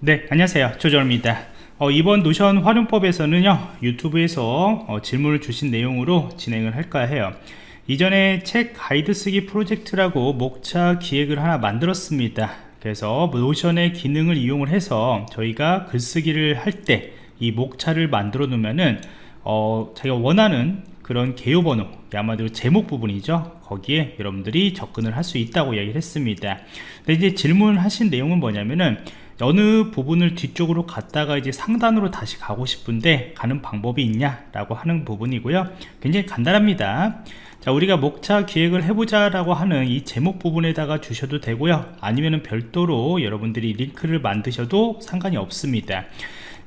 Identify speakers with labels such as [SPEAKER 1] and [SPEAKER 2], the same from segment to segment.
[SPEAKER 1] 네 안녕하세요. 조정입니다. 어, 이번 노션 활용법에서는요 유튜브에서 어, 질문을 주신 내용으로 진행을 할까 해요. 이전에 책 가이드 쓰기 프로젝트라고 목차 기획을 하나 만들었습니다. 그래서 노션의 기능을 이용을 해서 저희가 글쓰기를 할 때 이 목차를 만들어 놓으면은 어, 자기가 원하는 그런 개요 번호 아마도 제목 부분이죠? 거기에 여러분들이 접근을 할 수 있다고 이야기를 했습니다. 근데 이제 질문하신 내용은 뭐냐면은 어느 부분을 뒤쪽으로 갔다가 이제 상단으로 다시 가고 싶은데 가는 방법이 있냐 라고 하는 부분이고요. 굉장히 간단합니다. 자 우리가 목차 기획을 해보자 라고 하는 이 제목 부분에다가 주셔도 되고요. 아니면은 별도로 여러분들이 링크를 만드셔도 상관이 없습니다.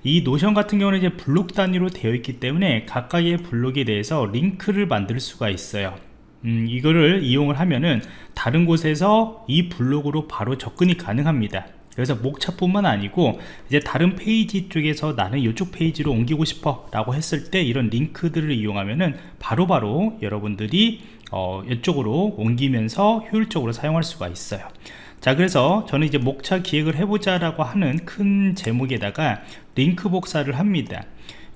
[SPEAKER 1] 이 노션 같은 경우는 이제 블록 단위로 되어 있기 때문에 각각의 블록에 대해서 링크를 만들 수가 있어요. 음, 이거를 이용을 하면은 다른 곳에서 이 블록으로 바로 접근이 가능합니다 그래서 목차뿐만 아니고 이제 다른 페이지 쪽에서 나는 이쪽 페이지로 옮기고 싶어 라고 했을 때 이런 링크들을 이용하면은 바로바로 바로 여러분들이 어, 이쪽으로 옮기면서 효율적으로 사용할 수가 있어요. 자 그래서 저는 이제 목차 기획을 해보자 라고 하는 큰 제목에다가 링크 복사를 합니다.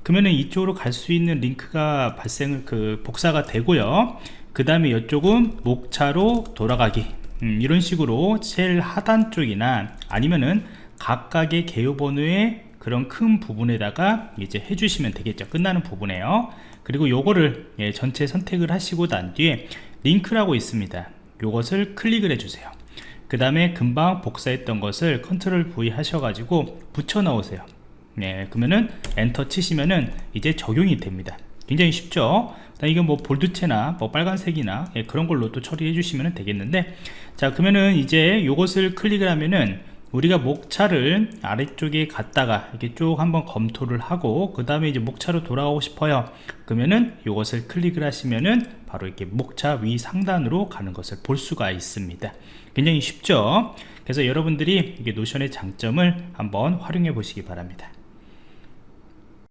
[SPEAKER 1] 그러면은 이쪽으로 갈 수 있는 링크가 발생을 그 복사가 되고요. 그 다음에 이쪽은 목차로 돌아가기 음, 이런 식으로 제일 하단 쪽이나 아니면은 각각의 개요 번호의 그런 큰 부분에다가 이제 해주시면 되겠죠. 끝나는 부분에요. 그리고 요거를 예, 전체 선택을 하시고 난 뒤에 링크라고 있습니다. 요것을 클릭을 해주세요. 그 다음에 금방 복사했던 것을 컨트롤 V 하셔가지고 붙여 넣으세요. 네, 그러면은 엔터 치시면은 이제 적용이 됩니다 굉장히 쉽죠? 이건 뭐 볼드체나 뭐 빨간색이나 예, 그런 걸로 또 처리해 주시면 되겠는데 자 그러면은 이제 이것을 클릭을 하면은 우리가 목차를 아래쪽에 갔다가 이렇게 쭉 한번 검토를 하고 그 다음에 이제 목차로 돌아가고 싶어요. 그러면은 이것을 클릭을 하시면은 바로 이렇게 목차 위 상단으로 가는 것을 볼 수가 있습니다. 굉장히 쉽죠? 그래서 여러분들이 이게 노션의 장점을 한번 활용해 보시기 바랍니다